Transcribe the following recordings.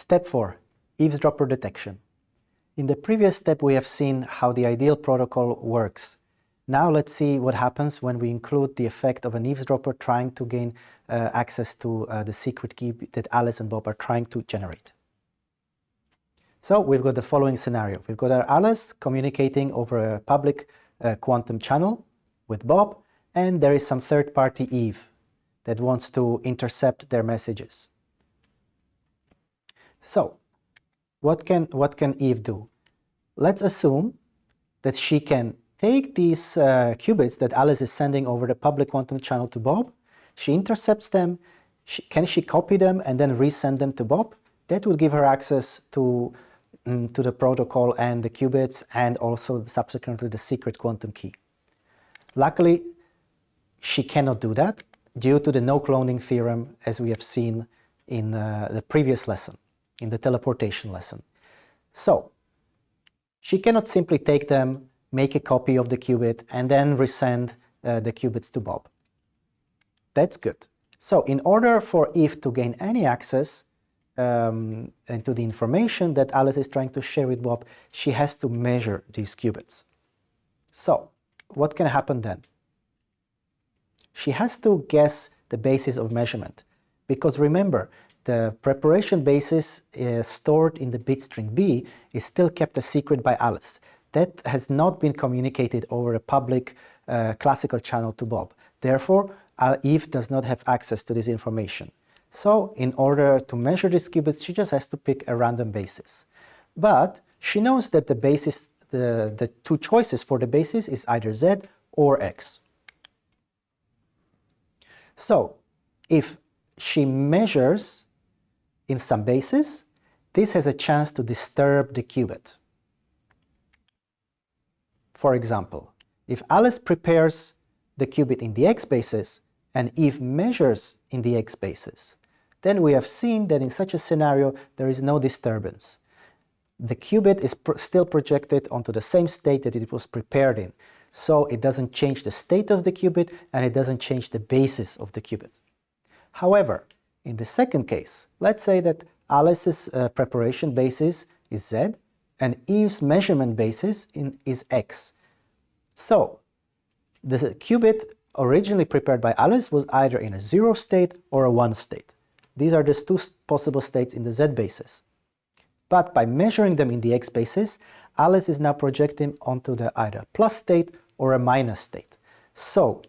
Step 4. Eavesdropper detection. In the previous step we have seen how the ideal protocol works. Now let's see what happens when we include the effect of an eavesdropper trying to gain uh, access to uh, the secret key that Alice and Bob are trying to generate. So we've got the following scenario. We've got our Alice communicating over a public uh, quantum channel with Bob, and there is some third-party Eve that wants to intercept their messages. So, what can, what can Eve do? Let's assume that she can take these uh, qubits that Alice is sending over the public quantum channel to Bob, she intercepts them, she, can she copy them and then resend them to Bob? That would give her access to, um, to the protocol and the qubits and also subsequently the secret quantum key. Luckily, she cannot do that due to the no cloning theorem as we have seen in uh, the previous lesson in the teleportation lesson. So, she cannot simply take them, make a copy of the qubit, and then resend uh, the qubits to Bob. That's good. So in order for Eve to gain any access um, into the information that Alice is trying to share with Bob, she has to measure these qubits. So what can happen then? She has to guess the basis of measurement. Because remember, the preparation basis uh, stored in the bit string B is still kept a secret by Alice. That has not been communicated over a public uh, classical channel to Bob. Therefore, uh, Eve does not have access to this information. So, in order to measure these qubits, she just has to pick a random basis. But she knows that the basis, the, the two choices for the basis is either Z or X. So, if she measures in some basis, this has a chance to disturb the qubit. For example, if Alice prepares the qubit in the x basis and Eve measures in the x basis, then we have seen that in such a scenario there is no disturbance. The qubit is still projected onto the same state that it was prepared in, so it doesn't change the state of the qubit and it doesn't change the basis of the qubit. However, in the second case, let's say that Alice's uh, preparation basis is Z and Eve's measurement basis in, is X. So, the qubit originally prepared by Alice was either in a zero state or a one state. These are just two possible states in the Z basis. But by measuring them in the X basis, Alice is now projecting onto the either plus state or a minus state. So,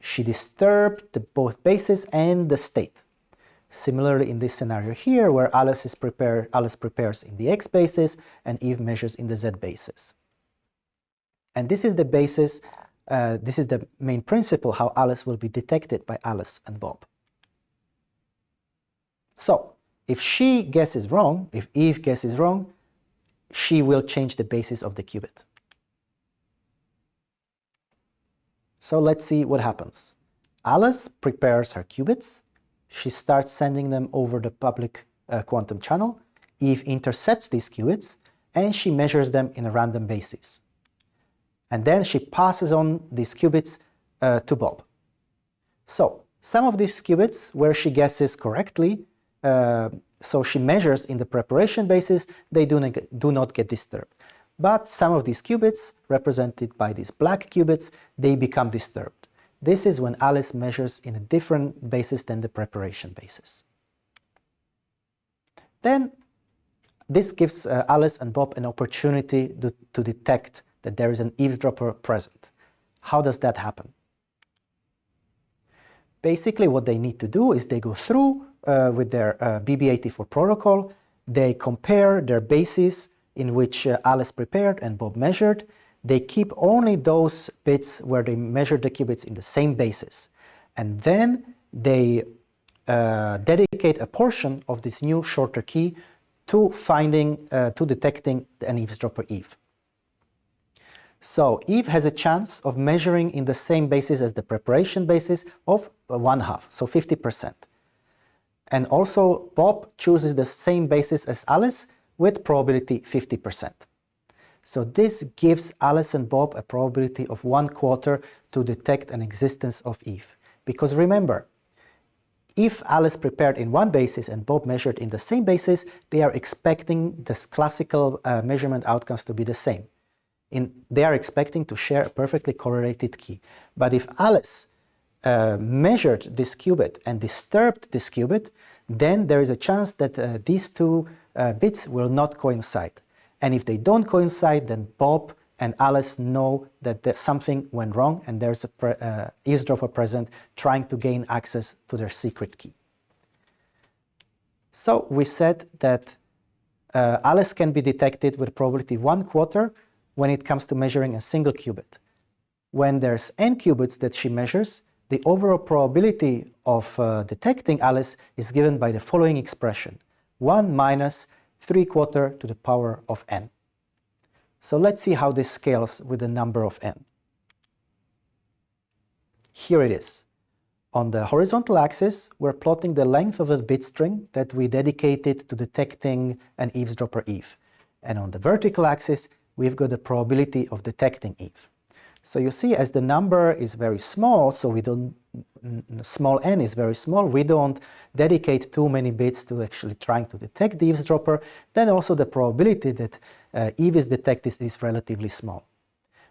she disturbed the both basis and the state. Similarly in this scenario here, where Alice, is prepare, Alice prepares in the x basis and Eve measures in the z basis. And this is the basis, uh, this is the main principle how Alice will be detected by Alice and Bob. So, if she guesses wrong, if Eve guesses wrong, she will change the basis of the qubit. So let's see what happens. Alice prepares her qubits, she starts sending them over the public uh, quantum channel. Eve intercepts these qubits and she measures them in a random basis. And then she passes on these qubits uh, to Bob. So some of these qubits where she guesses correctly, uh, so she measures in the preparation basis, they do do not get disturbed. But some of these qubits, represented by these black qubits, they become disturbed. This is when Alice measures in a different basis than the preparation basis. Then this gives uh, Alice and Bob an opportunity to, to detect that there is an eavesdropper present. How does that happen? Basically what they need to do is they go through uh, with their uh, BB84 protocol, they compare their bases in which uh, Alice prepared and Bob measured, they keep only those bits where they measure the qubits in the same basis. And then they uh, dedicate a portion of this new shorter key to finding, uh, to detecting an eavesdropper Eve. So Eve has a chance of measuring in the same basis as the preparation basis of one half, so 50%. And also Bob chooses the same basis as Alice with probability 50%. So this gives Alice and Bob a probability of one quarter to detect an existence of Eve. Because remember, if Alice prepared in one basis and Bob measured in the same basis, they are expecting the classical uh, measurement outcomes to be the same. In, they are expecting to share a perfectly correlated key. But if Alice uh, measured this qubit and disturbed this qubit, then there is a chance that uh, these two uh, bits will not coincide. And if they don't coincide, then Bob and Alice know that something went wrong and there's a uh, eavesdropper present trying to gain access to their secret key. So we said that uh, Alice can be detected with probability one quarter when it comes to measuring a single qubit. When there's n qubits that she measures, the overall probability of uh, detecting Alice is given by the following expression, 1 minus 3 quarter to the power of n. So let's see how this scales with the number of n. Here it is. On the horizontal axis, we're plotting the length of a bit string that we dedicated to detecting an eavesdropper Eve. And on the vertical axis, we've got the probability of detecting Eve. So you see, as the number is very small, so we don't, small n is very small, we don't dedicate too many bits to actually trying to detect the eavesdropper, then also the probability that uh, Eve is detected is relatively small.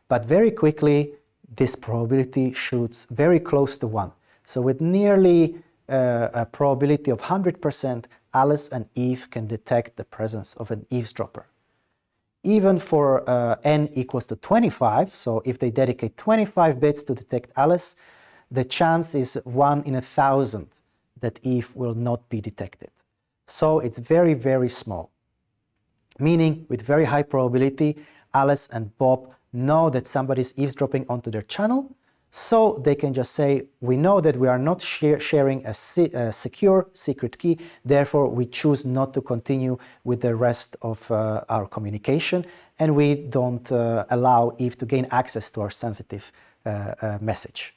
But very quickly, this probability shoots very close to 1. So with nearly uh, a probability of 100%, Alice and Eve can detect the presence of an eavesdropper even for uh, n equals to 25, so if they dedicate 25 bits to detect Alice, the chance is 1 in a thousand that Eve will not be detected. So it's very, very small. Meaning, with very high probability, Alice and Bob know that somebody is eavesdropping onto their channel, so they can just say, we know that we are not sharing a, a, secure secret key, therefore we choose not to continue with the rest of uh, our communication and we don't uh, allow Eve to gain access to our sensitive uh, uh message.